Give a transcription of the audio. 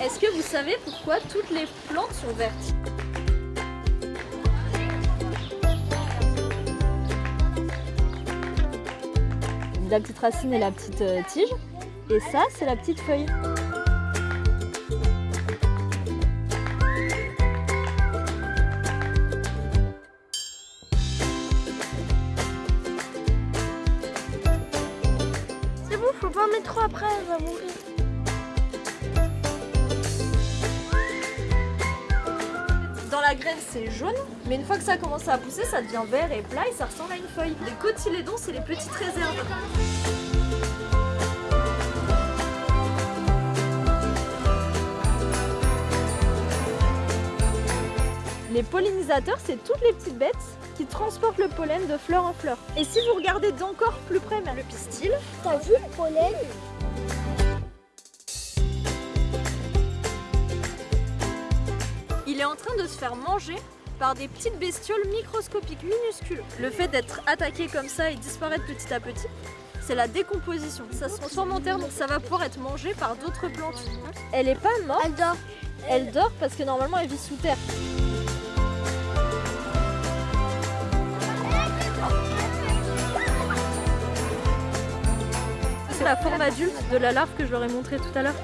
Est-ce que vous savez pourquoi toutes les plantes sont vertes La petite racine et la petite euh, tige. Et ça, c'est la petite feuille. C'est bon, faut pas en mettre trop après, elle va mourir. La graine, c'est jaune, mais une fois que ça commence à pousser, ça devient vert et plat et ça ressemble à une feuille. Les cotylédons, c'est les petites réserves. Les pollinisateurs, c'est toutes les petites bêtes qui transportent le pollen de fleur en fleur. Et si vous regardez d'encore plus près le pistil, T'as vu le pollen? Il est en train de se faire manger par des petites bestioles microscopiques, minuscules. Le fait d'être attaqué comme ça et disparaître petit à petit, c'est la décomposition. Ça se transforme en terre, donc ça va pouvoir être mangé par d'autres plantes. Elle est pas morte, Elle dort. elle dort parce que normalement elle vit sous terre. C'est la forme adulte de la larve que je leur ai montré tout à l'heure.